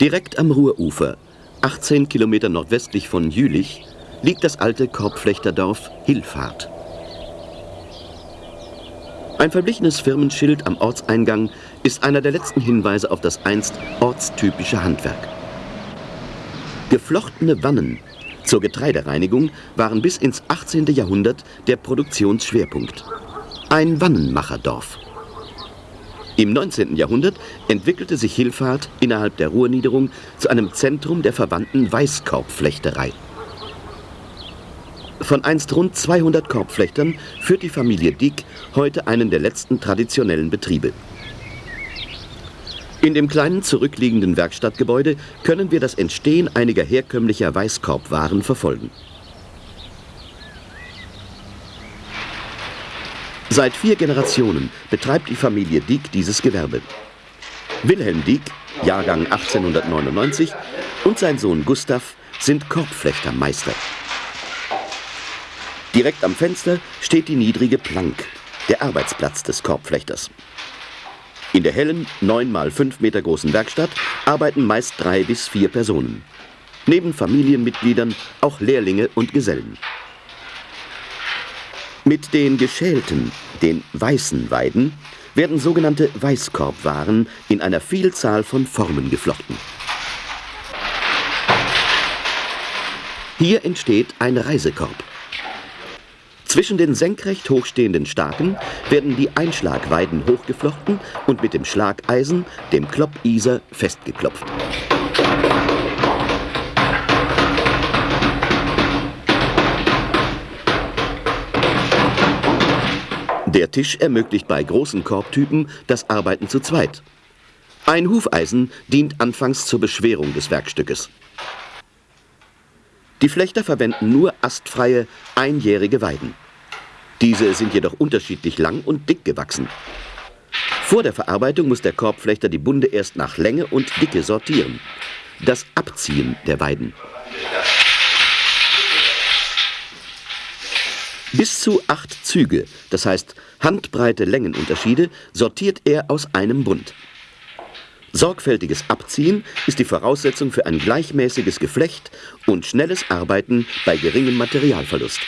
Direkt am Ruhrufer, 18 Kilometer nordwestlich von Jülich, liegt das alte Korbflechterdorf Hilfahrt. Ein verblichenes Firmenschild am Ortseingang ist einer der letzten Hinweise auf das einst ortstypische Handwerk. Geflochtene Wannen zur Getreidereinigung waren bis ins 18. Jahrhundert der Produktionsschwerpunkt. Ein Wannenmacherdorf. Im 19. Jahrhundert entwickelte sich Hilfahrt innerhalb der Ruhrniederung zu einem Zentrum der verwandten Weißkorbflechterei. Von einst rund 200 Korbflechtern führt die Familie Dieck heute einen der letzten traditionellen Betriebe. In dem kleinen zurückliegenden Werkstattgebäude können wir das Entstehen einiger herkömmlicher Weißkorbwaren verfolgen. Seit vier Generationen betreibt die Familie Dieck dieses Gewerbe. Wilhelm Dieck, Jahrgang 1899, und sein Sohn Gustav sind Korbflechtermeister. Direkt am Fenster steht die niedrige Plank, der Arbeitsplatz des Korbflechters. In der hellen, 9 mal 5 Meter großen Werkstatt arbeiten meist drei bis vier Personen. Neben Familienmitgliedern auch Lehrlinge und Gesellen. Mit den geschälten, den weißen Weiden, werden sogenannte Weißkorbwaren in einer Vielzahl von Formen geflochten. Hier entsteht ein Reisekorb. Zwischen den senkrecht hochstehenden Staken werden die Einschlagweiden hochgeflochten und mit dem Schlageisen, dem Kloppiser, festgeklopft. Der Tisch ermöglicht bei großen Korbtypen das Arbeiten zu zweit. Ein Hufeisen dient anfangs zur Beschwerung des Werkstückes. Die Flechter verwenden nur astfreie, einjährige Weiden. Diese sind jedoch unterschiedlich lang und dick gewachsen. Vor der Verarbeitung muss der Korbflechter die Bunde erst nach Länge und Dicke sortieren. Das Abziehen der Weiden. Bis zu acht Züge, das heißt handbreite Längenunterschiede, sortiert er aus einem Bund. Sorgfältiges Abziehen ist die Voraussetzung für ein gleichmäßiges Geflecht und schnelles Arbeiten bei geringem Materialverlust.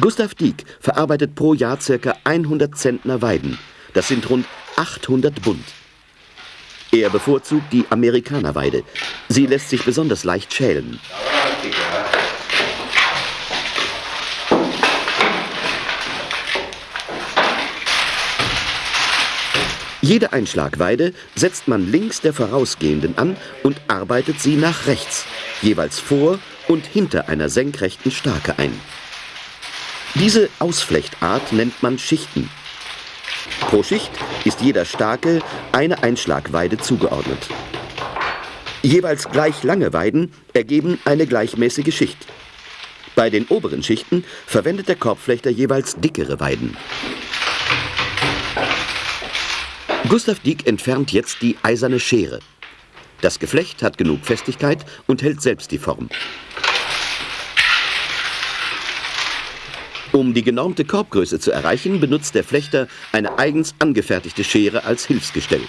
Gustav Dieck verarbeitet pro Jahr ca. 100 Zentner Weiden. Das sind rund 800 Bund. Er bevorzugt die Amerikanerweide. Sie lässt sich besonders leicht schälen. Jede Einschlagweide setzt man links der vorausgehenden an und arbeitet sie nach rechts, jeweils vor und hinter einer senkrechten Stake ein. Diese Ausflechtart nennt man Schichten. Pro Schicht ist jeder Stake eine Einschlagweide zugeordnet. Jeweils gleich lange Weiden ergeben eine gleichmäßige Schicht. Bei den oberen Schichten verwendet der Korbflechter jeweils dickere Weiden. Gustav Dieck entfernt jetzt die eiserne Schere. Das Geflecht hat genug Festigkeit und hält selbst die Form. Um die genormte Korbgröße zu erreichen, benutzt der Flechter eine eigens angefertigte Schere als Hilfsgestell.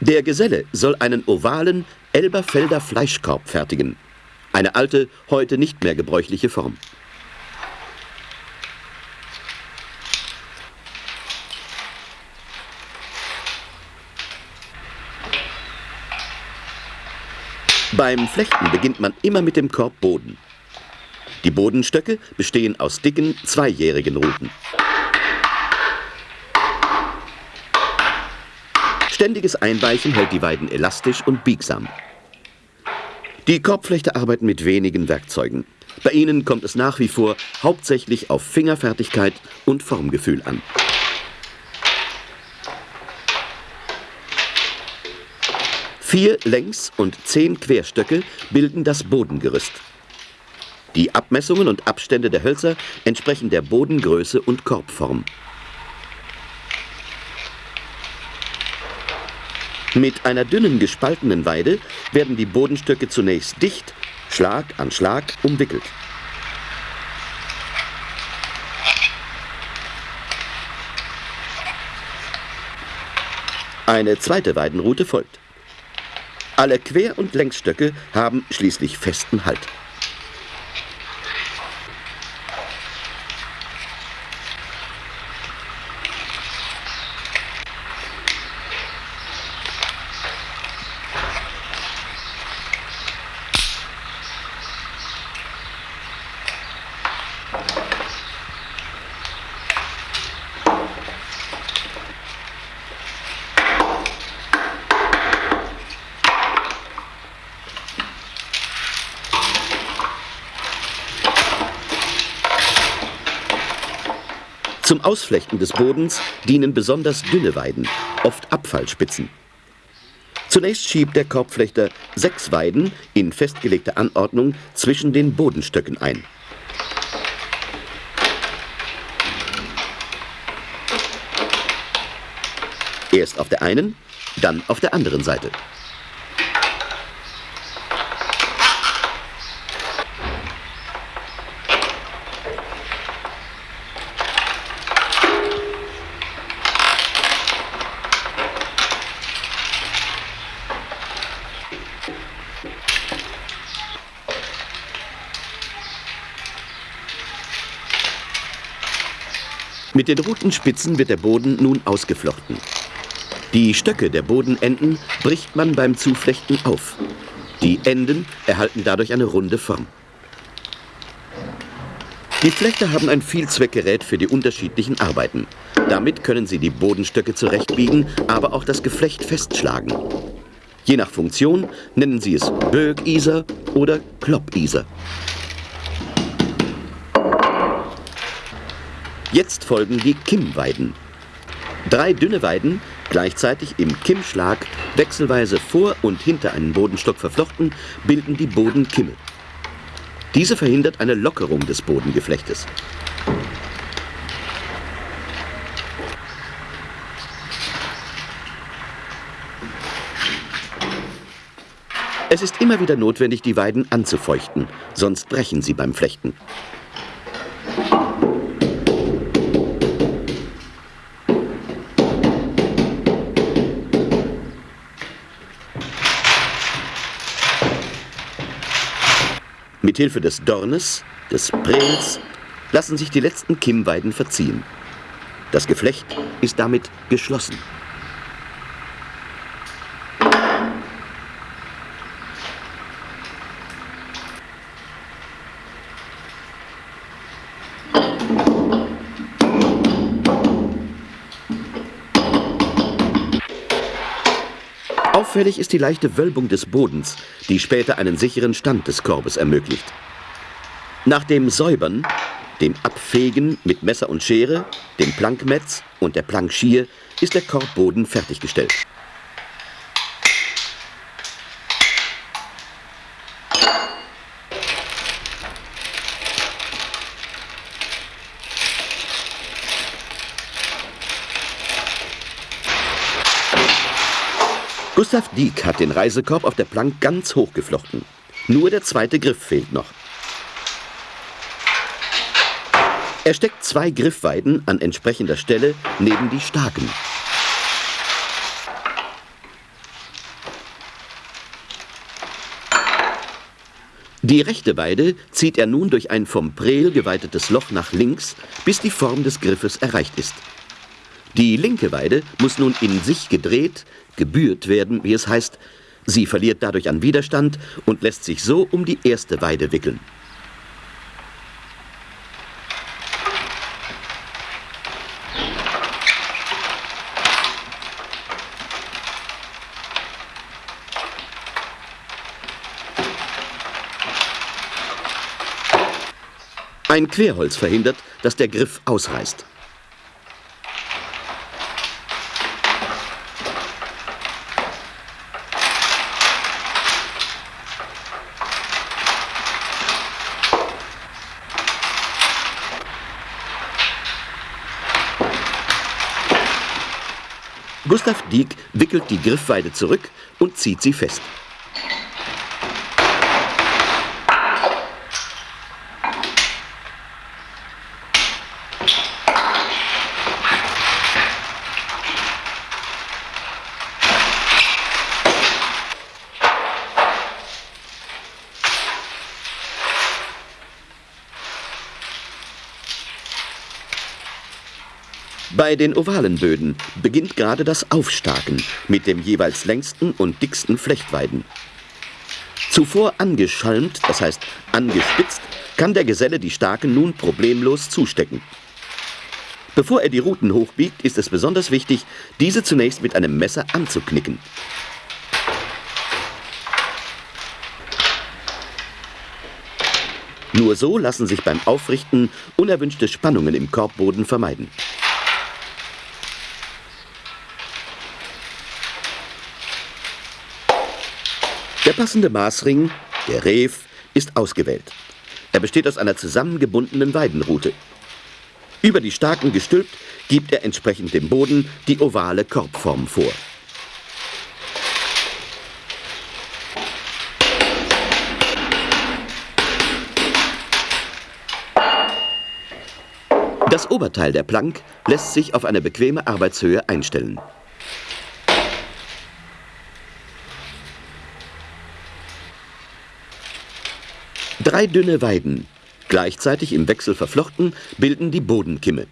Der Geselle soll einen ovalen Elberfelder Fleischkorb fertigen. Eine alte, heute nicht mehr gebräuchliche Form. Beim Flechten beginnt man immer mit dem Korbboden. Die Bodenstöcke bestehen aus dicken, zweijährigen Ruten. Ständiges Einweichen hält die Weiden elastisch und biegsam. Die Korbflechter arbeiten mit wenigen Werkzeugen. Bei ihnen kommt es nach wie vor hauptsächlich auf Fingerfertigkeit und Formgefühl an. Vier Längs- und zehn Querstöcke bilden das Bodengerüst. Die Abmessungen und Abstände der Hölzer entsprechen der Bodengröße und Korbform. Mit einer dünnen gespaltenen Weide werden die Bodenstöcke zunächst dicht, Schlag an Schlag umwickelt. Eine zweite Weidenroute folgt. Alle Quer- und Längsstöcke haben schließlich festen Halt. Zum Ausflechten des Bodens dienen besonders dünne Weiden, oft Abfallspitzen. Zunächst schiebt der Korbflechter sechs Weiden in festgelegter Anordnung zwischen den Bodenstöcken ein. Erst auf der einen, dann auf der anderen Seite. Mit den roten Spitzen wird der Boden nun ausgeflochten. Die Stöcke der Bodenenden bricht man beim Zuflechten auf. Die Enden erhalten dadurch eine runde Form. Die Flechter haben ein Vielzweckgerät für die unterschiedlichen Arbeiten. Damit können sie die Bodenstöcke zurechtbiegen, aber auch das Geflecht festschlagen. Je nach Funktion nennen sie es Bögiser oder Kloppiser. Jetzt folgen die Kimmweiden. Drei dünne Weiden, gleichzeitig im Kimmschlag, wechselweise vor und hinter einen Bodenstock verflochten, bilden die Bodenkimme. Diese verhindert eine Lockerung des Bodengeflechtes. Es ist immer wieder notwendig, die Weiden anzufeuchten, sonst brechen sie beim Flechten. Mithilfe des Dornes, des Prels, lassen sich die letzten Kimmweiden verziehen. Das Geflecht ist damit geschlossen. Auffällig ist die leichte Wölbung des Bodens, die später einen sicheren Stand des Korbes ermöglicht. Nach dem Säubern, dem Abfegen mit Messer und Schere, dem Plankmetz und der Plankschier ist der Korbboden fertiggestellt. Gustav Dieck hat den Reisekorb auf der Plank ganz hoch geflochten. Nur der zweite Griff fehlt noch. Er steckt zwei Griffweiden an entsprechender Stelle neben die Staken. Die rechte Weide zieht er nun durch ein vom Prel geweitetes Loch nach links, bis die Form des Griffes erreicht ist. Die linke Weide muss nun in sich gedreht, gebührt werden, wie es heißt. Sie verliert dadurch an Widerstand und lässt sich so um die erste Weide wickeln. Ein Querholz verhindert, dass der Griff ausreißt. Gustav Dieck wickelt die Griffweide zurück und zieht sie fest. Bei den ovalen Böden beginnt gerade das Aufstaken mit dem jeweils längsten und dicksten Flechtweiden. Zuvor angeschalmt, das heißt angespitzt, kann der Geselle die Staken nun problemlos zustecken. Bevor er die Ruten hochbiegt, ist es besonders wichtig, diese zunächst mit einem Messer anzuknicken. Nur so lassen sich beim Aufrichten unerwünschte Spannungen im Korbboden vermeiden. Passende Maßring, der Rev, ist ausgewählt. Er besteht aus einer zusammengebundenen Weidenrute. Über die Staken gestülpt, gibt er entsprechend dem Boden die ovale Korbform vor. Das Oberteil der Plank lässt sich auf eine bequeme Arbeitshöhe einstellen. Drei dünne Weiden, gleichzeitig im Wechsel verflochten, bilden die Bodenkimme.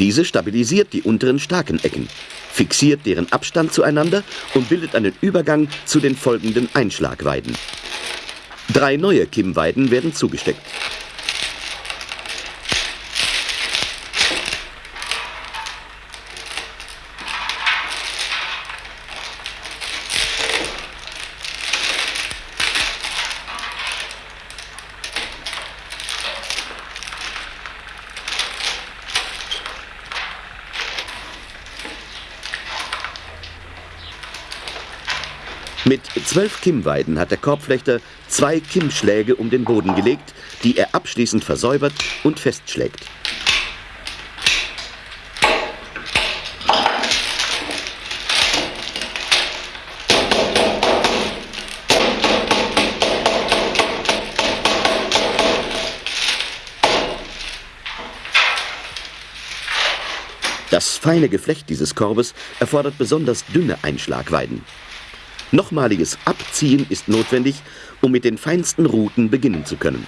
Diese stabilisiert die unteren starken Ecken, fixiert deren Abstand zueinander und bildet einen Übergang zu den folgenden Einschlagweiden. Drei neue Kimmweiden werden zugesteckt. Mit zwölf Kimmweiden hat der Korbflechter zwei Kimmschläge um den Boden gelegt, die er abschließend versäubert und festschlägt. Das feine Geflecht dieses Korbes erfordert besonders dünne Einschlagweiden. Nochmaliges Abziehen ist notwendig, um mit den feinsten Ruten beginnen zu können.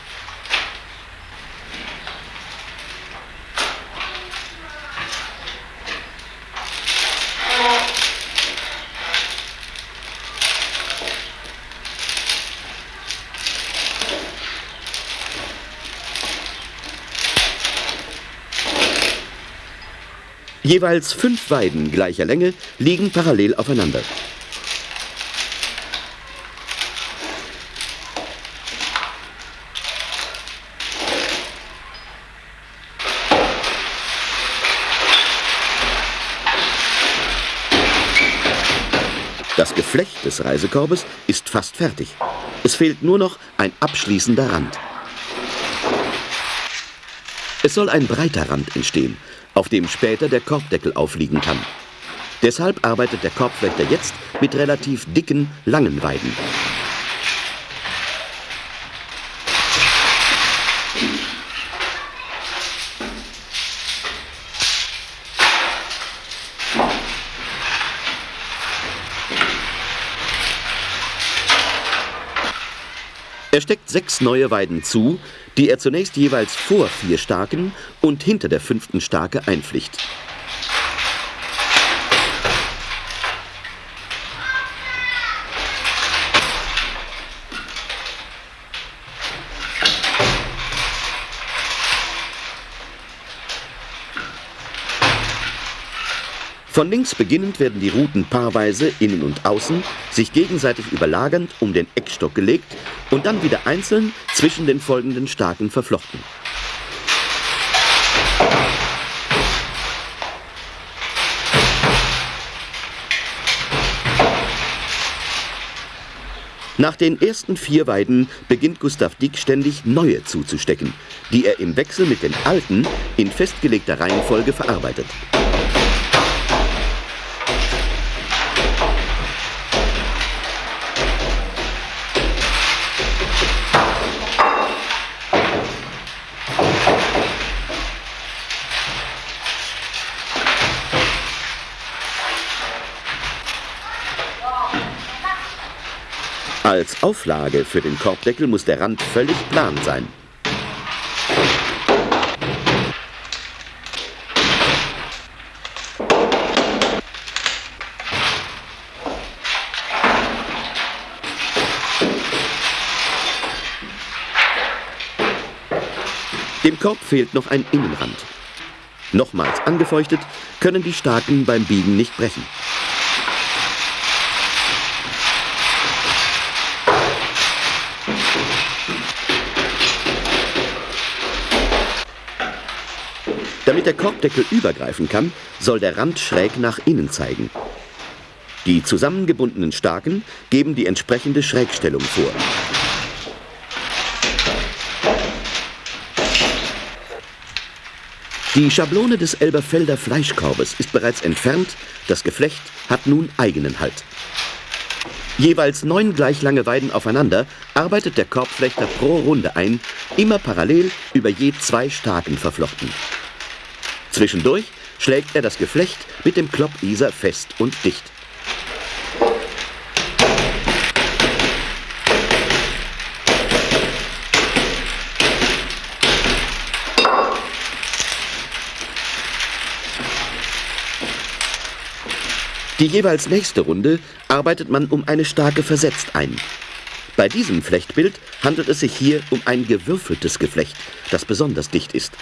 Jeweils fünf Weiden gleicher Länge liegen parallel aufeinander. Das Geflecht des Reisekorbes ist fast fertig. Es fehlt nur noch ein abschließender Rand. Es soll ein breiter Rand entstehen, auf dem später der Korbdeckel aufliegen kann. Deshalb arbeitet der Korbflechter jetzt mit relativ dicken, langen Weiden. Er steckt sechs neue Weiden zu, die er zunächst jeweils vor vier Starken und hinter der fünften Starke einpflicht. Von links beginnend werden die Ruten paarweise innen und außen, sich gegenseitig überlagernd um den Eckstock gelegt und dann wieder einzeln zwischen den folgenden Starken verflochten. Nach den ersten vier Weiden beginnt Gustav Dick ständig neue zuzustecken, die er im Wechsel mit den alten in festgelegter Reihenfolge verarbeitet. Auflage für den Korbdeckel muss der Rand völlig plan sein. Dem Korb fehlt noch ein Innenrand. Nochmals angefeuchtet, können die Staken beim Biegen nicht brechen. Der Korbdeckel übergreifen kann, soll der Rand schräg nach innen zeigen. Die zusammengebundenen Staken geben die entsprechende Schrägstellung vor. Die Schablone des Elberfelder Fleischkorbes ist bereits entfernt, das Geflecht hat nun eigenen Halt. Jeweils neun gleich lange Weiden aufeinander arbeitet der Korbflechter pro Runde ein, immer parallel über je zwei Staken verflochten. Zwischendurch schlägt er das Geflecht mit dem Kloppiser fest und dicht. Die jeweils nächste Runde arbeitet man um eine Stake versetzt ein. Bei diesem Flechtbild handelt es sich hier um ein gewürfeltes Geflecht, das besonders dicht ist.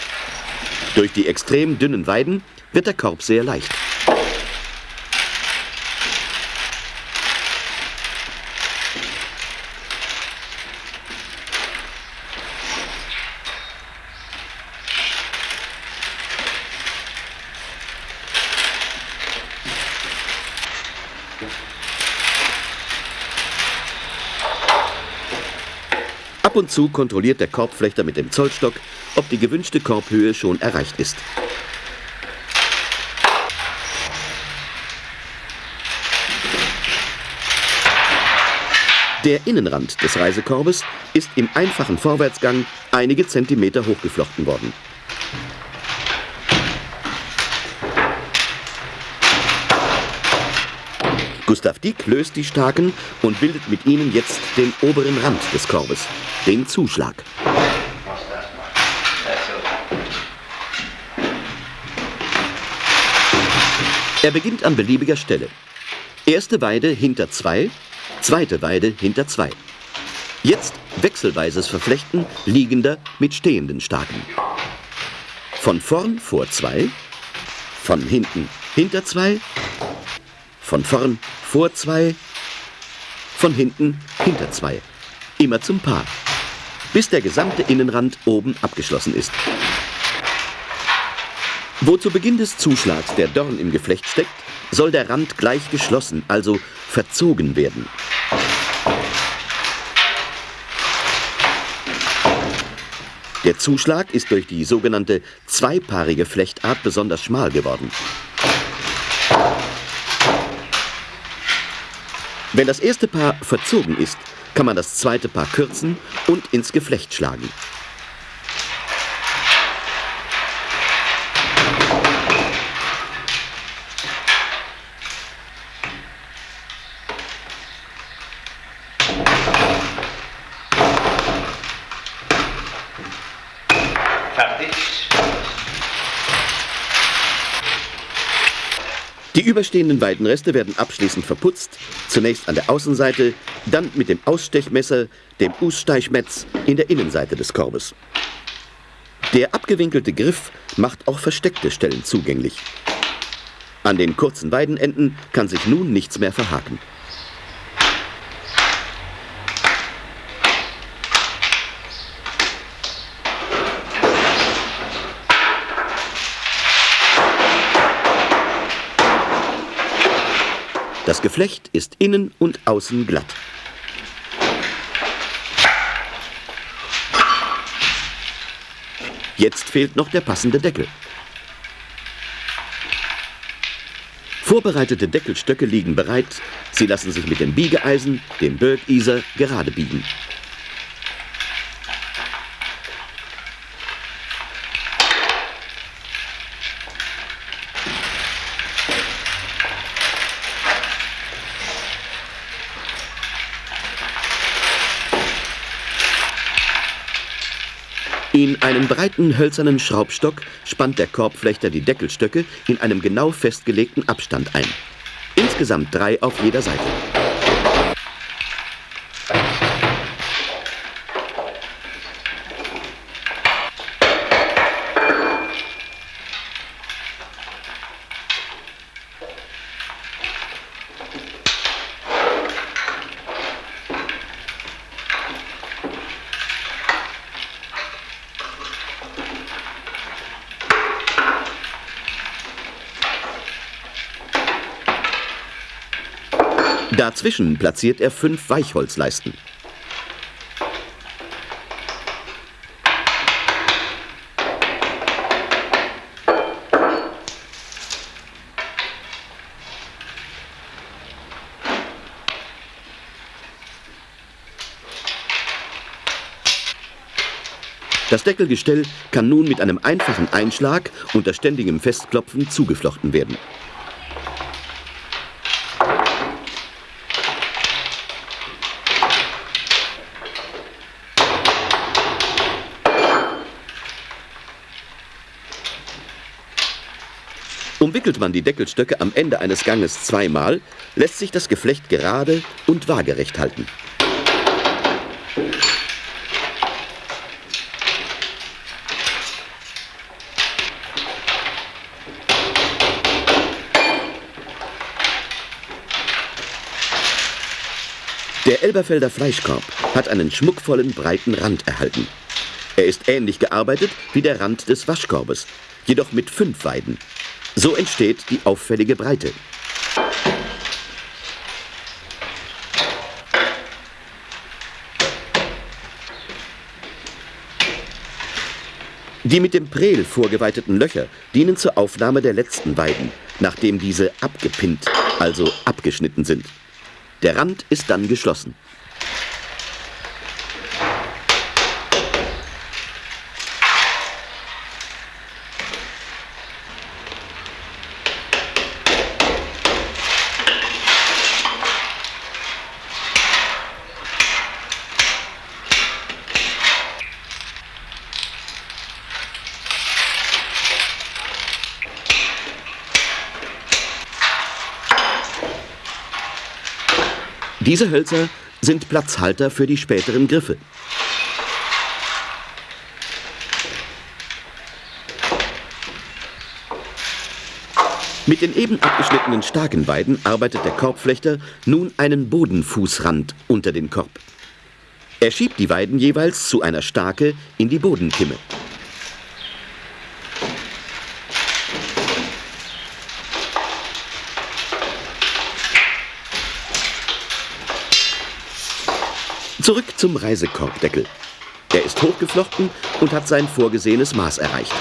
Durch die extrem dünnen Weiden wird der Korb sehr leicht. Ab und zu kontrolliert der Korbflechter mit dem Zollstock, ob die gewünschte Korbhöhe schon erreicht ist. Der Innenrand des Reisekorbes ist im einfachen Vorwärtsgang einige Zentimeter hochgeflochten worden. Gustav Dieck löst die Staken und bildet mit ihnen jetzt den oberen Rand des Korbes, den Zuschlag. Er beginnt an beliebiger Stelle. Erste Weide hinter zwei, zweite Weide hinter zwei. Jetzt wechselweises Verflechten liegender mit stehenden Staken. Von vorn vor zwei, von hinten hinter zwei, von vorn vor zwei, von hinten hinter zwei. Immer zum Paar, bis der gesamte Innenrand oben abgeschlossen ist. Wo zu Beginn des Zuschlags der Dorn im Geflecht steckt, soll der Rand gleich geschlossen, also verzogen werden. Der Zuschlag ist durch die sogenannte zweipaarige Flechtart besonders schmal geworden. Wenn das erste Paar verzogen ist, kann man das zweite Paar kürzen und ins Geflecht schlagen. Die überstehenden Weidenreste werden abschließend verputzt, zunächst an der Außenseite, dann mit dem Ausstechmesser, dem Ussteichmetz, in der Innenseite des Korbes. Der abgewinkelte Griff macht auch versteckte Stellen zugänglich. An den kurzen Weidenenden kann sich nun nichts mehr verhaken. Das Geflecht ist innen und außen glatt. Jetzt fehlt noch der passende Deckel. Vorbereitete Deckelstöcke liegen bereit. Sie lassen sich mit dem Biegeeisen, dem Birkiser, gerade biegen. In einen breiten hölzernen Schraubstock spannt der Korbflechter die Deckelstöcke in einem genau festgelegten Abstand ein. Insgesamt drei auf jeder Seite. Dazwischen platziert er fünf Weichholzleisten. Das Deckelgestell kann nun mit einem einfachen Einschlag unter ständigem Festklopfen zugeflochten werden. Umwickelt man die Deckelstöcke am Ende eines Ganges zweimal, lässt sich das Geflecht gerade und waagerecht halten. Der Elberfelder Fleischkorb hat einen schmuckvollen, breiten Rand erhalten. Er ist ähnlich gearbeitet wie der Rand des Waschkorbes, jedoch mit fünf Weiden. So entsteht die auffällige Breite. Die mit dem Prel vorgeweiteten Löcher dienen zur Aufnahme der letzten Weiden, nachdem diese abgepinnt, also abgeschnitten sind. Der Rand ist dann geschlossen. Diese Hölzer sind Platzhalter für die späteren Griffe. Mit den eben abgeschnittenen starken Weiden arbeitet der Korbflechter nun einen Bodenfußrand unter den Korb. Er schiebt die Weiden jeweils zu einer Stake in die Bodenkimme. Zurück zum Reisekorbdeckel. Er ist hochgeflochten und hat sein vorgesehenes Maß erreicht.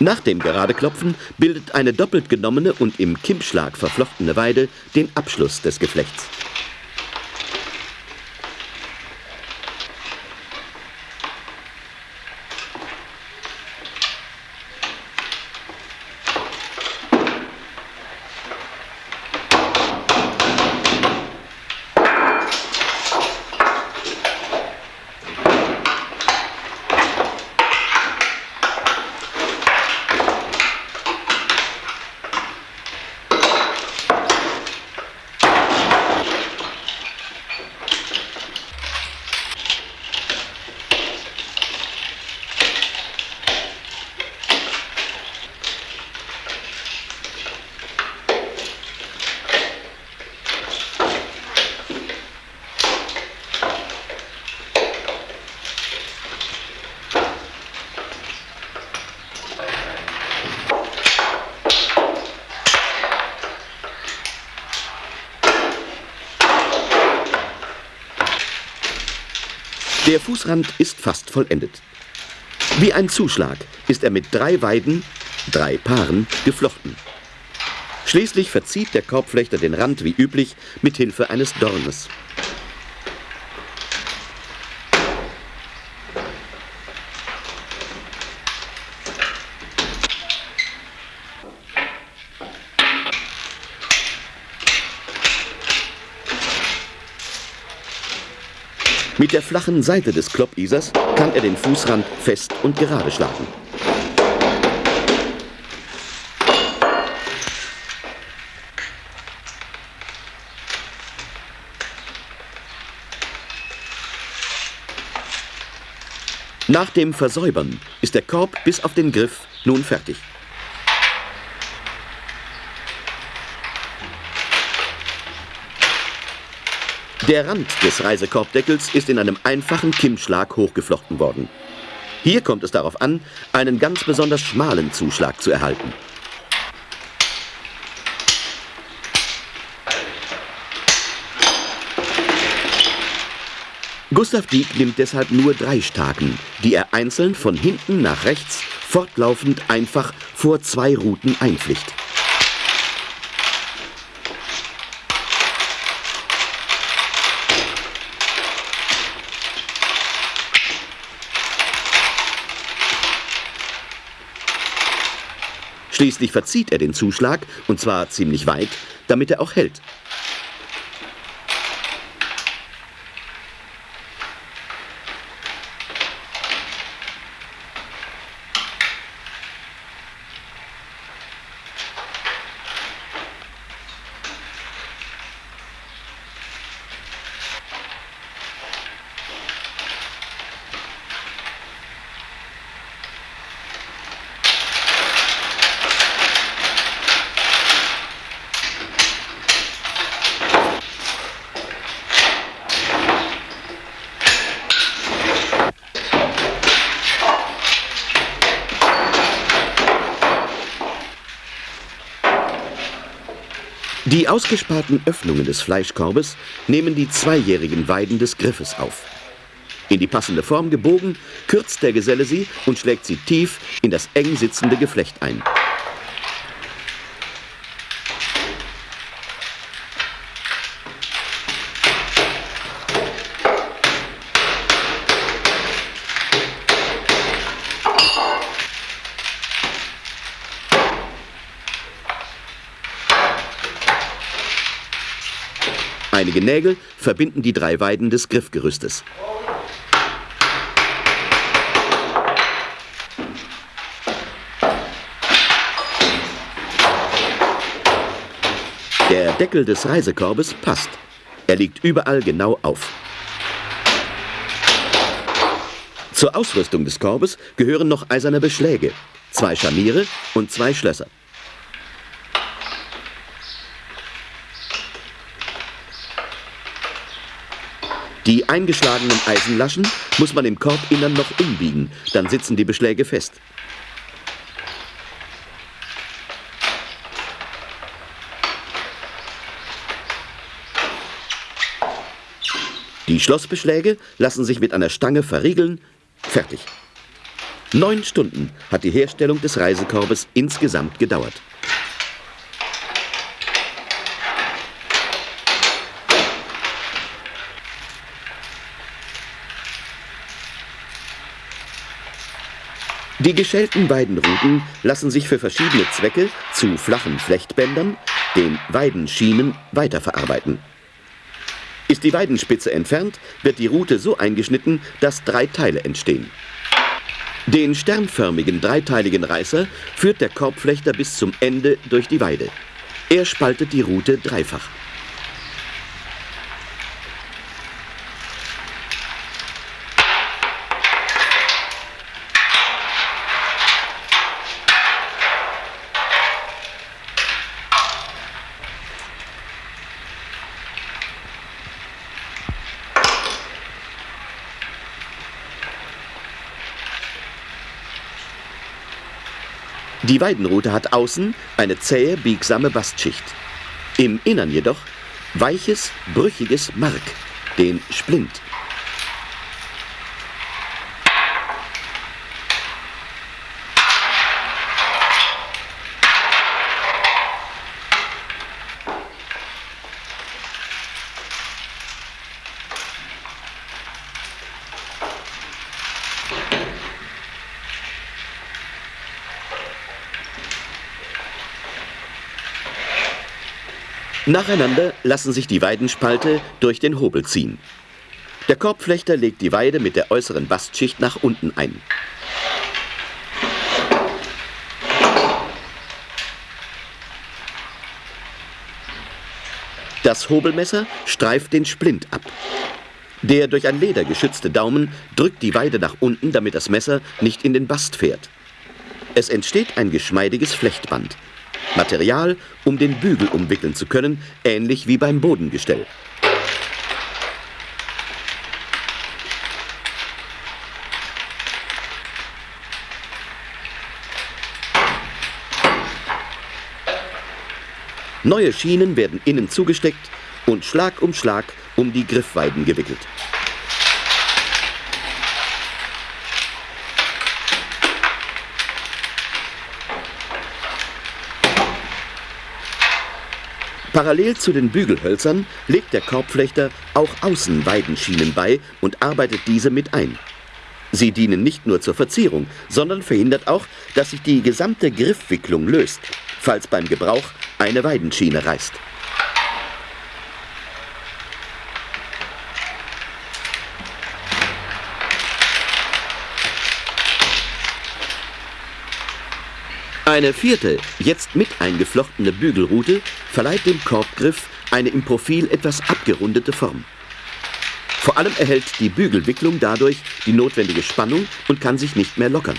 Nach dem Geradeklopfen bildet eine doppelt genommene und im Kimmschlag verflochtene Weide den Abschluss des Geflechts. Der Fußrand ist fast vollendet. Wie ein Zuschlag ist er mit drei Weiden, drei Paaren, geflochten. Schließlich verzieht der Korbflechter den Rand wie üblich mit Hilfe eines Dornes. Mit der flachen Seite des Kloppisers kann er den Fußrand fest und gerade schlagen. Nach dem Versäubern ist der Korb bis auf den Griff nun fertig. Der Rand des Reisekorbdeckels ist in einem einfachen Kimmschlag hochgeflochten worden. Hier kommt es darauf an, einen ganz besonders schmalen Zuschlag zu erhalten. Gustav Dieck nimmt deshalb nur drei Staken, die er einzeln von hinten nach rechts fortlaufend einfach vor zwei Routen einpflicht. Schließlich verzieht er den Zuschlag, und zwar ziemlich weit, damit er auch hält. Die ausgesparten Öffnungen des Fleischkorbes nehmen die zweijährigen Weiden des Griffes auf. In die passende Form gebogen, kürzt der Geselle sie und schlägt sie tief in das eng sitzende Geflecht ein. Einige Nägel verbinden die drei Weiden des Griffgerüstes. Der Deckel des Reisekorbes passt. Er liegt überall genau auf. Zur Ausrüstung des Korbes gehören noch eiserne Beschläge, zwei Scharniere und zwei Schlösser. Die eingeschlagenen Eisenlaschen muss man im Korbinnern noch umbiegen, dann sitzen die Beschläge fest. Die Schlossbeschläge lassen sich mit einer Stange verriegeln. Fertig. Neun Stunden hat die Herstellung des Reisekorbes insgesamt gedauert. Die geschälten Weidenruten lassen sich für verschiedene Zwecke zu flachen Flechtbändern, den Weidenschienen, weiterverarbeiten. Ist die Weidenspitze entfernt, wird die Rute so eingeschnitten, dass drei Teile entstehen. Den sternförmigen dreiteiligen Reißer führt der Korbflechter bis zum Ende durch die Weide. Er spaltet die Rute dreifach. Die Weidenrute hat außen eine zähe, biegsame Bastschicht. Im Innern jedoch weiches, brüchiges Mark, den Splint. Nacheinander lassen sich die Weidenspalte durch den Hobel ziehen. Der Korbflechter legt die Weide mit der äußeren Bastschicht nach unten ein. Das Hobelmesser streift den Splint ab. Der durch ein Leder geschützte Daumen drückt die Weide nach unten, damit das Messer nicht in den Bast fährt. Es entsteht ein geschmeidiges Flechtband. Material, um den Bügel umwickeln zu können, ähnlich wie beim Bodengestell. Neue Schienen werden innen zugesteckt und Schlag um Schlag um die Griffweiden gewickelt. Parallel zu den Bügelhölzern legt der Korbflechter auch Außenweidenschienen bei und arbeitet diese mit ein. Sie dienen nicht nur zur Verzierung, sondern verhindert auch, dass sich die gesamte Griffwicklung löst, falls beim Gebrauch eine Weidenschiene reißt. Eine vierte, jetzt mit eingeflochtene Bügelrute verleiht dem Korbgriff eine im Profil etwas abgerundete Form. Vor allem erhält die Bügelwicklung dadurch die notwendige Spannung und kann sich nicht mehr lockern.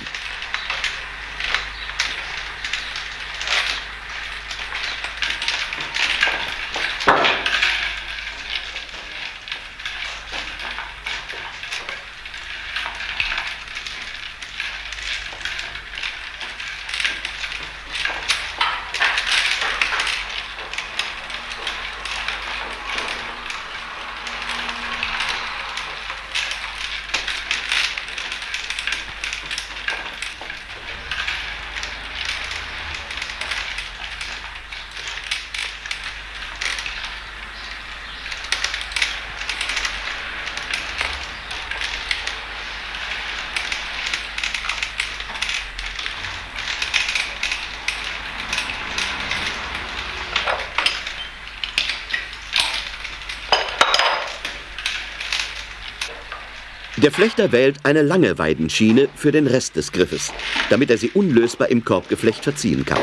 Der Flechter wählt eine lange Weidenschiene für den Rest des Griffes, damit er sie unlösbar im Korbgeflecht verziehen kann.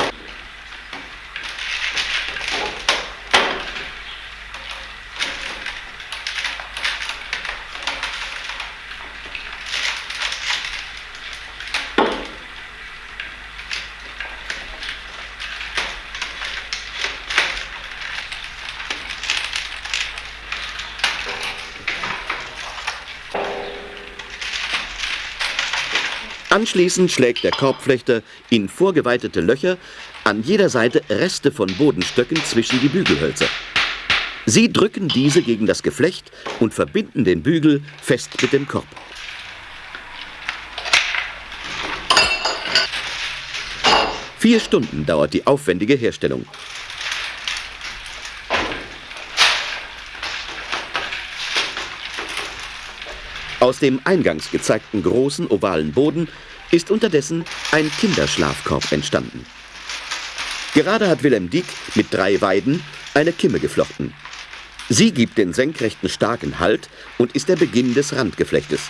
Anschließend schlägt der Korbflechter in vorgeweitete Löcher an jeder Seite Reste von Bodenstöcken zwischen die Bügelhölzer. Sie drücken diese gegen das Geflecht und verbinden den Bügel fest mit dem Korb. Vier Stunden dauert die aufwendige Herstellung. Aus dem eingangs gezeigten großen ovalen Boden ist unterdessen ein Kinderschlafkorb entstanden. Gerade hat Wilhelm Dieck mit drei Weiden eine Kimme geflochten. Sie gibt den senkrechten starken Halt und ist der Beginn des Randgeflechtes.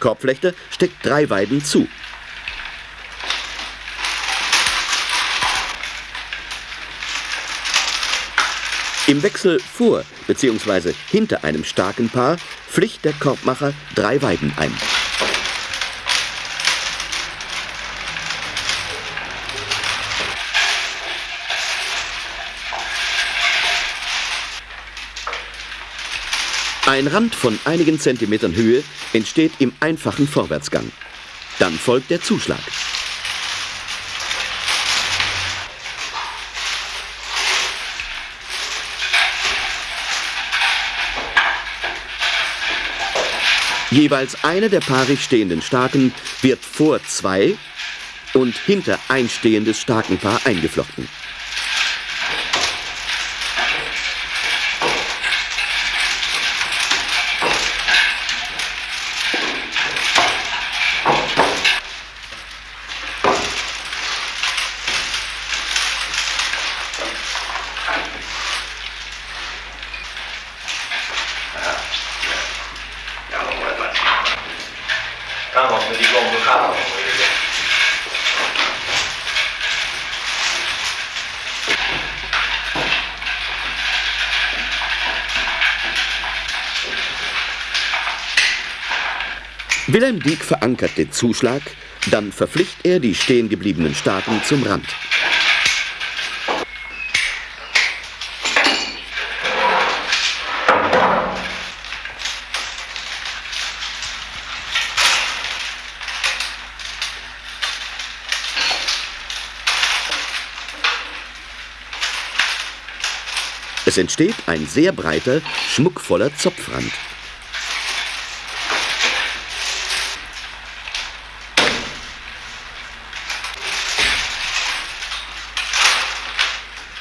Der Korbflechter steckt drei Weiden zu. Im Wechsel vor bzw. hinter einem starken Paar pflicht der Korbmacher drei Weiden ein. Ein Rand von einigen Zentimetern Höhe entsteht im einfachen Vorwärtsgang. Dann folgt der Zuschlag. Jeweils eine der paarig stehenden Starken wird vor zwei und hinter ein stehendes Starkenpaar eingeflochten. Wilhelm Dieck verankert den Zuschlag, dann verpflichtet er die stehen gebliebenen Staaten zum Rand. Es entsteht ein sehr breiter, schmuckvoller Zopfrand.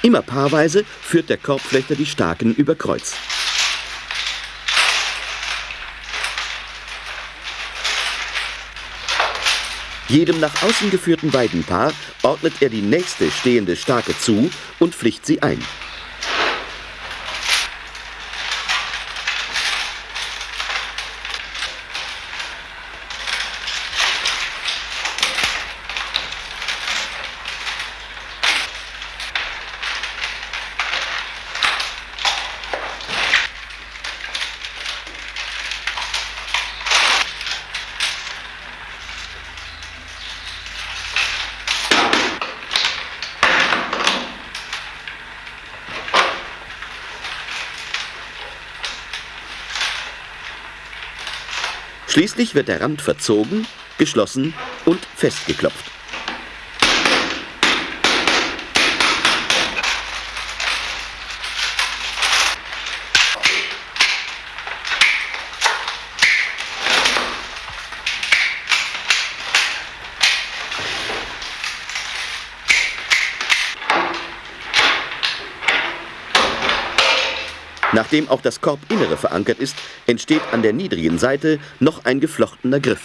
Immer paarweise führt der Korbflechter die Staken über Kreuz. Jedem nach außen geführten Weidenpaar ordnet er die nächste stehende Stake zu und pflicht sie ein. Schließlich wird der Rand verzogen, geschlossen und festgeklopft. Nachdem auch das Korbinnere verankert ist, entsteht an der niedrigen Seite noch ein geflochtener Griff.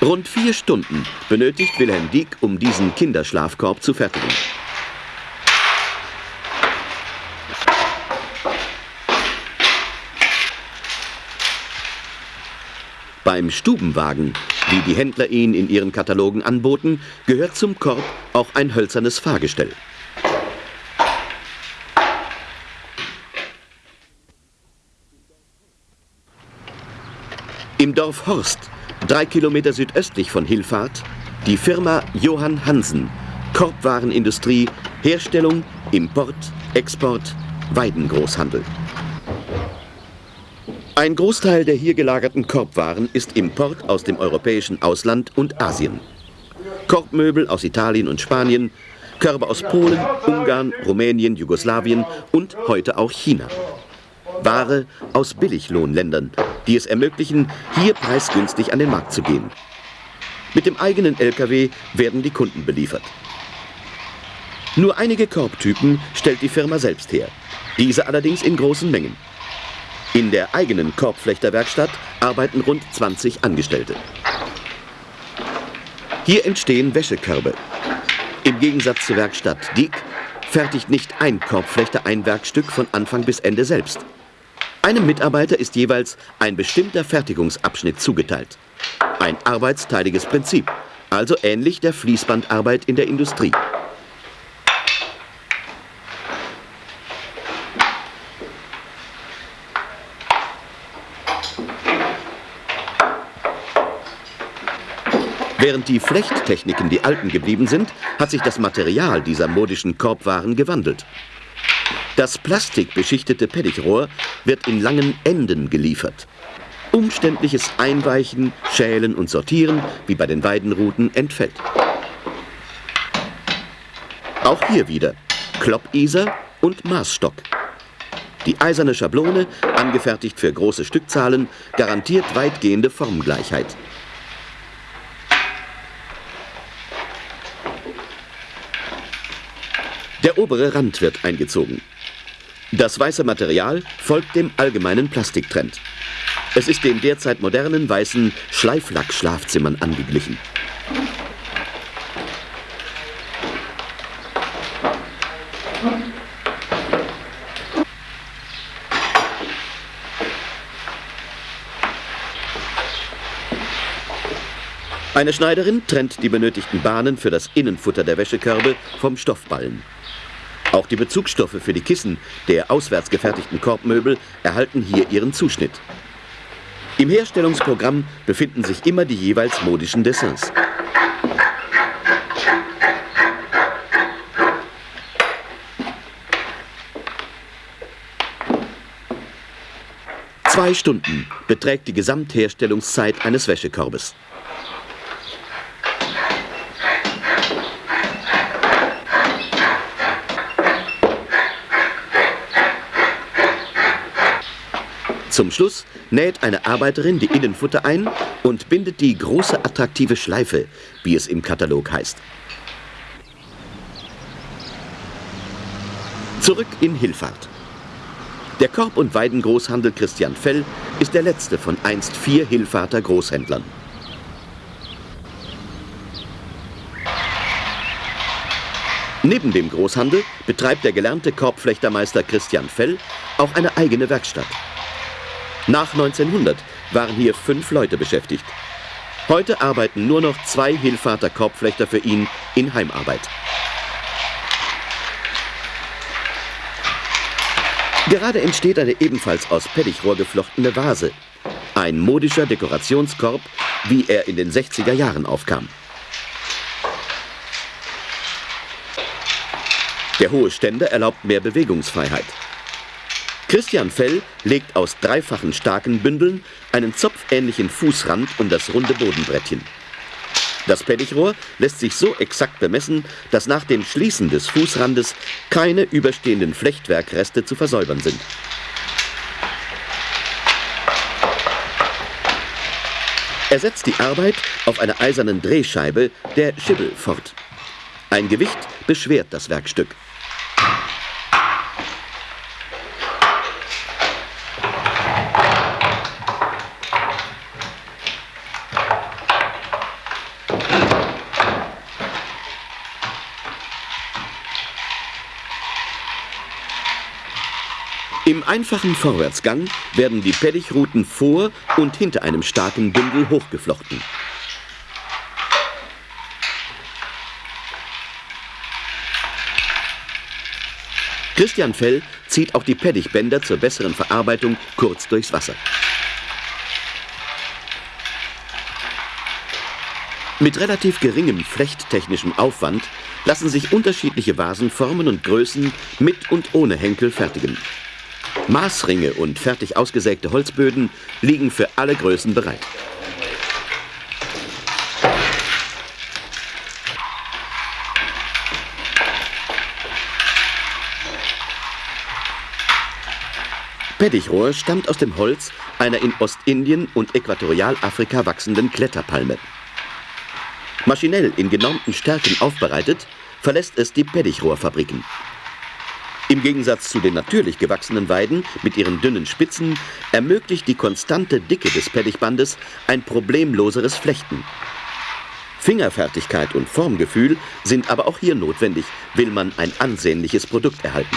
Rund vier Stunden benötigt Wilhelm Dieck, um diesen Kinderschlafkorb zu fertigen. Beim Stubenwagen, wie die Händler ihn in ihren Katalogen anboten, gehört zum Korb auch ein hölzernes Fahrgestell. Im Dorf Horst, drei Kilometer südöstlich von Hilfahrt, die Firma Johann Hansen, Korbwarenindustrie, Herstellung, Import, Export, Weidengroßhandel. Ein Großteil der hier gelagerten Korbwaren ist Import aus dem europäischen Ausland und Asien. Korbmöbel aus Italien und Spanien, Körbe aus Polen, Ungarn, Rumänien, Jugoslawien und heute auch China. Ware aus Billiglohnländern, die es ermöglichen, hier preisgünstig an den Markt zu gehen. Mit dem eigenen LKW werden die Kunden beliefert. Nur einige Korbtypen stellt die Firma selbst her, diese allerdings in großen Mengen. In der eigenen Korbflechterwerkstatt arbeiten rund 20 Angestellte. Hier entstehen Wäschekörbe. Im Gegensatz zur Werkstatt Dieck fertigt nicht ein Korbflechter ein Werkstück von Anfang bis Ende selbst. Einem Mitarbeiter ist jeweils ein bestimmter Fertigungsabschnitt zugeteilt. Ein arbeitsteiliges Prinzip, also ähnlich der Fließbandarbeit in der Industrie. Während die Flechttechniken die alten geblieben sind, hat sich das Material dieser modischen Korbwaren gewandelt. Das plastikbeschichtete Pettichrohr wird in langen Enden geliefert. Umständliches Einweichen, Schälen und Sortieren, wie bei den Weidenruten, entfällt. Auch hier wieder Kloppiser und Maßstock. Die eiserne Schablone, angefertigt für große Stückzahlen, garantiert weitgehende Formgleichheit. Der obere Rand wird eingezogen. Das weiße Material folgt dem allgemeinen Plastiktrend. Es ist den derzeit modernen weißen Schleiflack-Schlafzimmern angeglichen. Eine Schneiderin trennt die benötigten Bahnen für das Innenfutter der Wäschekörbe vom Stoffballen. Auch die Bezugsstoffe für die Kissen der auswärts gefertigten Korbmöbel erhalten hier ihren Zuschnitt. Im Herstellungsprogramm befinden sich immer die jeweils modischen Dessins. Zwei Stunden beträgt die Gesamtherstellungszeit eines Wäschekorbes. Zum Schluss näht eine Arbeiterin die Innenfutter ein und bindet die große attraktive Schleife, wie es im Katalog heißt. Zurück in Hilfahrt. Der Korb- und Weidengroßhandel Christian Fell ist der letzte von einst vier Hilfahrter Großhändlern. Neben dem Großhandel betreibt der gelernte Korbflechtermeister Christian Fell auch eine eigene Werkstatt. Nach 1900 waren hier fünf Leute beschäftigt. Heute arbeiten nur noch zwei Hilfater Korbflechter für ihn in Heimarbeit. Gerade entsteht eine ebenfalls aus Pettichrohr geflochtene Vase. Ein modischer Dekorationskorb, wie er in den 60er Jahren aufkam. Der hohe Ständer erlaubt mehr Bewegungsfreiheit. Christian Fell legt aus dreifachen starken Bündeln einen zopfähnlichen Fußrand um das runde Bodenbrettchen. Das Pettichrohr lässt sich so exakt bemessen, dass nach dem Schließen des Fußrandes keine überstehenden Flechtwerkreste zu versäubern sind. Er setzt die Arbeit auf einer eisernen Drehscheibe, der Schibbel, fort. Ein Gewicht beschwert das Werkstück. Im einfachen Vorwärtsgang werden die Pettichruten vor und hinter einem starken Bündel hochgeflochten. Christian Fell zieht auch die Pettichbänder zur besseren Verarbeitung kurz durchs Wasser. Mit relativ geringem flechttechnischem Aufwand lassen sich unterschiedliche Vasenformen und Größen mit und ohne Henkel fertigen. Maßringe und fertig ausgesägte Holzböden liegen für alle Größen bereit. Pettichrohr stammt aus dem Holz einer in Ostindien und Äquatorialafrika wachsenden Kletterpalme. Maschinell in genormten Stärken aufbereitet, verlässt es die Pettichrohrfabriken. Im Gegensatz zu den natürlich gewachsenen Weiden mit ihren dünnen Spitzen ermöglicht die konstante Dicke des Pettichbandes ein problemloseres Flechten. Fingerfertigkeit und Formgefühl sind aber auch hier notwendig, will man ein ansehnliches Produkt erhalten.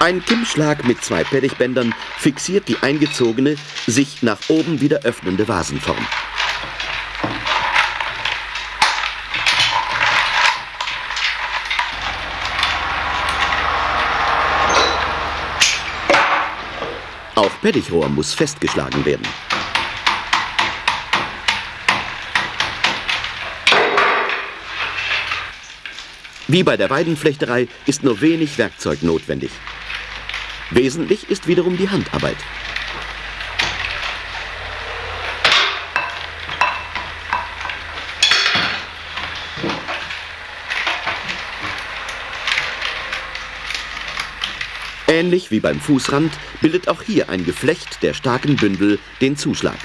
Ein Kimmschlag mit zwei Pettichbändern fixiert die eingezogene, sich nach oben wieder öffnende Vasenform. Auch Pettichrohr muss festgeschlagen werden. Wie bei der Weidenflechterei ist nur wenig Werkzeug notwendig. Wesentlich ist wiederum die Handarbeit. Ähnlich wie beim Fußrand bildet auch hier ein Geflecht der starken Bündel den Zuschlag.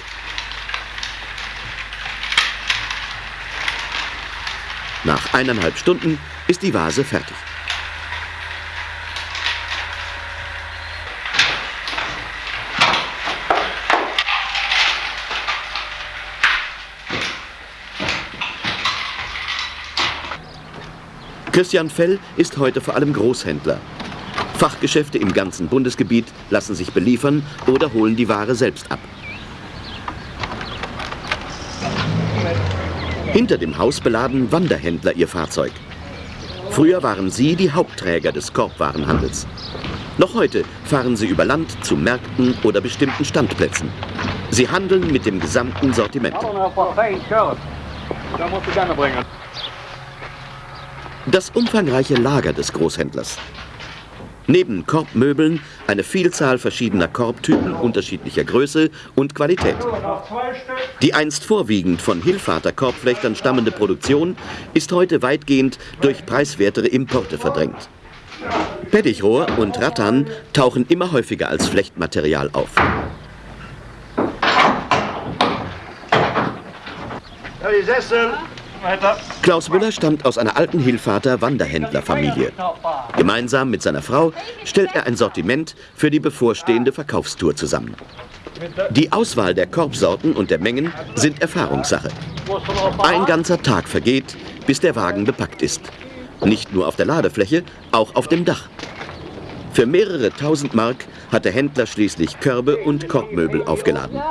Nach eineinhalb Stunden ist die Vase fertig. Christian Fell ist heute vor allem Großhändler. Fachgeschäfte im ganzen Bundesgebiet lassen sich beliefern oder holen die Ware selbst ab. Hinter dem Haus beladen Wanderhändler ihr Fahrzeug. Früher waren sie die Hauptträger des Korbwarenhandels. Noch heute fahren sie über Land zu Märkten oder bestimmten Standplätzen. Sie handeln mit dem gesamten Sortiment. Das umfangreiche Lager des Großhändlers. Neben Korbmöbeln eine Vielzahl verschiedener Korbtypen unterschiedlicher Größe und Qualität. Die einst vorwiegend von Hilfater Korbflechtern stammende Produktion ist heute weitgehend durch preiswertere Importe verdrängt. Pettichrohr und Rattan tauchen immer häufiger als Flechtmaterial auf. Ja, die Sessel. Klaus Müller stammt aus einer alten Hilfater Wanderhändlerfamilie. Gemeinsam mit seiner Frau stellt er ein Sortiment für die bevorstehende Verkaufstour zusammen. Die Auswahl der Korbsorten und der Mengen sind Erfahrungssache. Ein ganzer Tag vergeht, bis der Wagen bepackt ist. Nicht nur auf der Ladefläche, auch auf dem Dach. Für mehrere tausend Mark hat der Händler schließlich Körbe und Korbmöbel aufgeladen.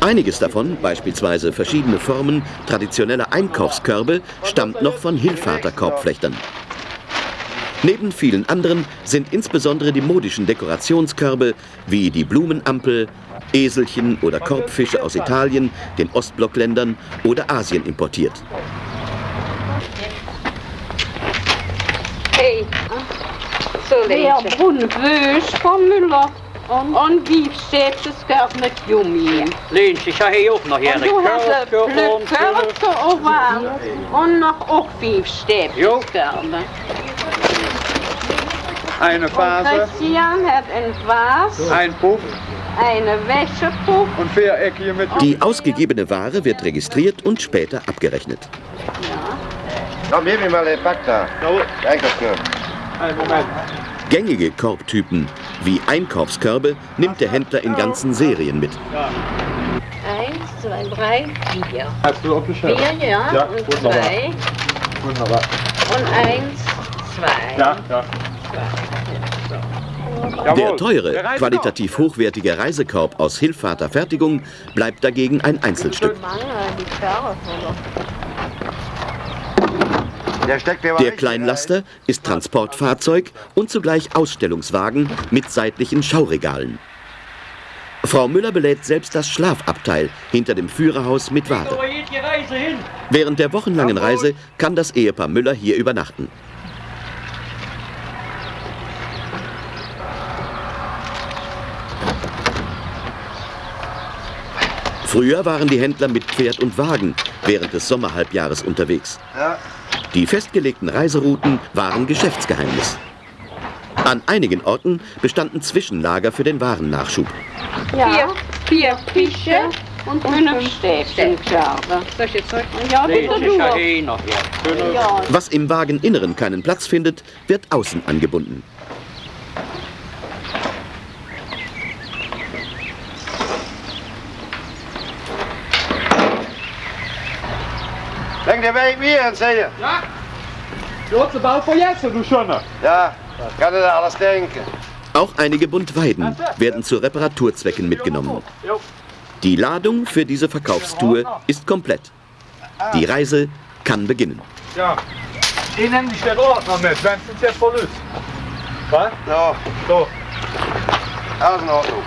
Einiges davon, beispielsweise verschiedene Formen traditioneller Einkaufskörbe, stammt noch von Hilfater Korbflechtern. Neben vielen anderen sind insbesondere die modischen Dekorationskörbe wie die Blumenampel, Eselchen oder Korbfische aus Italien, den Ostblockländern oder Asien importiert. Har lite. bondbus från Müller och en beefsteakskap med gummi. Lindsay, jag har också något Och här. du hade plöckar och varm och nog och beefsteakskap. Eine Phase, Christian hat en Vase, ein Puff eine Wäschepuff. und vier Eckchen mit Die ausgegebene Ware wird registriert und später abgerechnet. Komm, gib mir mal den Pack da. Einkaufskörbe. Einen Moment. Gängige Korbtypen wie Einkaufskörbe nimmt der Händler in ganzen Serien mit. Eins, zwei, drei, vier. Hast du abgeschnitten? Vier, ja. Ja, und wunderbar. zwei. Wunderbar. Und eins, zwei. Ja, ja. Der teure, qualitativ hochwertige Reisekorb aus Hilfater Fertigung bleibt dagegen ein Einzelstück. Der Kleinlaster ist Transportfahrzeug und zugleich Ausstellungswagen mit seitlichen Schauregalen. Frau Müller belädt selbst das Schlafabteil hinter dem Führerhaus mit Ware. Während der wochenlangen Reise kann das Ehepaar Müller hier übernachten. Früher waren die Händler mit Pferd und Wagen während des Sommerhalbjahres unterwegs. Ja. Die festgelegten Reiserouten waren Geschäftsgeheimnis. An einigen Orten bestanden Zwischenlager für den Warennachschub. Vier, vier Fische und fünf Stäbchenkörbe. Solche Zeug. Ja, bitte. Ja, Was im Wageninneren keinen Platz findet, wird außen angebunden. Denk dir, wer ich mir erzähle? Du hast den Bau vergessen, du Schöner. Ja, kann er da alles denken. Auch einige Buntweiden werden zu Reparaturzwecken mitgenommen. Die Ladung für diese Verkaufstour ist komplett. Die Reise kann beginnen. Ja. Die nehmen dich den Ordner mit, wenn es jetzt voll ist. Was? So, So. alles in Ordnung.